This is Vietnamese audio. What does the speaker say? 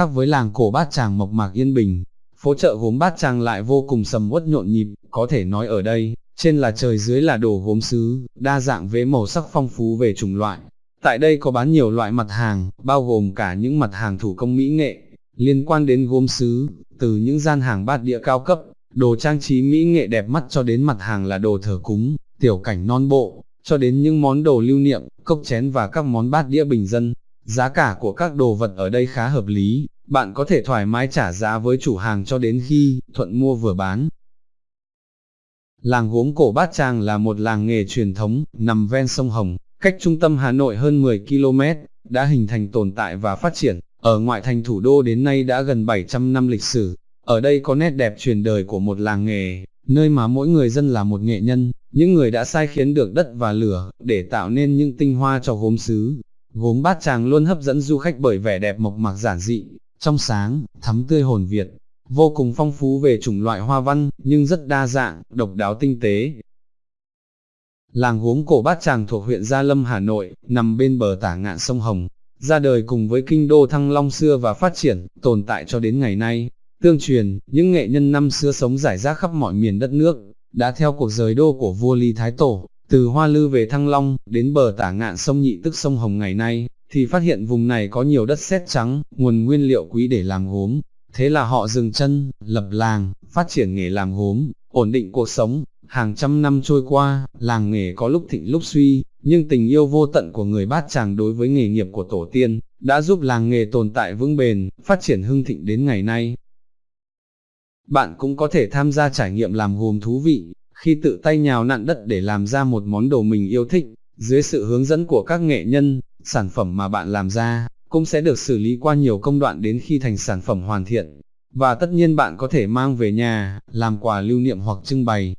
khác với làng cổ bát tràng mộc mạc yên bình, phố chợ gốm bát tràng lại vô cùng sầm uất nhộn nhịp, có thể nói ở đây, trên là trời dưới là đồ gốm sứ, đa dạng với màu sắc phong phú về chủng loại. Tại đây có bán nhiều loại mặt hàng, bao gồm cả những mặt hàng thủ công mỹ nghệ, liên quan đến gốm sứ, từ những gian hàng bát địa cao cấp, đồ trang trí mỹ nghệ đẹp mắt cho đến mặt hàng là đồ thờ cúng, tiểu cảnh non bộ, cho đến những món đồ lưu niệm, cốc chén và các món bát đĩa bình dân. Giá cả của các đồ vật ở đây khá hợp lý, bạn có thể thoải mái trả giá với chủ hàng cho đến khi thuận mua vừa bán. Làng gốm cổ Bát Tràng là một làng nghề truyền thống, nằm ven sông Hồng, cách trung tâm Hà Nội hơn 10 km, đã hình thành tồn tại và phát triển. Ở ngoại thành thủ đô đến nay đã gần 700 năm lịch sử, ở đây có nét đẹp truyền đời của một làng nghề, nơi mà mỗi người dân là một nghệ nhân, những người đã sai khiến được đất và lửa, để tạo nên những tinh hoa cho gốm sứ. Gốm bát tràng luôn hấp dẫn du khách bởi vẻ đẹp mộc mạc giản dị, trong sáng, thắm tươi hồn Việt, vô cùng phong phú về chủng loại hoa văn, nhưng rất đa dạng, độc đáo tinh tế. Làng gốm cổ bát tràng thuộc huyện Gia Lâm Hà Nội, nằm bên bờ tả ngạn sông Hồng, ra đời cùng với kinh đô Thăng Long xưa và phát triển, tồn tại cho đến ngày nay. Tương truyền, những nghệ nhân năm xưa sống rải rác khắp mọi miền đất nước, đã theo cuộc rời đô của vua Lý Thái Tổ, từ Hoa Lư về Thăng Long, đến bờ tả ngạn sông Nhị tức sông Hồng ngày nay, thì phát hiện vùng này có nhiều đất sét trắng, nguồn nguyên liệu quý để làm gốm. Thế là họ dừng chân, lập làng, phát triển nghề làm gốm, ổn định cuộc sống. Hàng trăm năm trôi qua, làng nghề có lúc thịnh lúc suy, nhưng tình yêu vô tận của người bát tràng đối với nghề nghiệp của tổ tiên, đã giúp làng nghề tồn tại vững bền, phát triển hưng thịnh đến ngày nay. Bạn cũng có thể tham gia trải nghiệm làm gốm thú vị, khi tự tay nhào nặn đất để làm ra một món đồ mình yêu thích, dưới sự hướng dẫn của các nghệ nhân, sản phẩm mà bạn làm ra, cũng sẽ được xử lý qua nhiều công đoạn đến khi thành sản phẩm hoàn thiện. Và tất nhiên bạn có thể mang về nhà, làm quà lưu niệm hoặc trưng bày,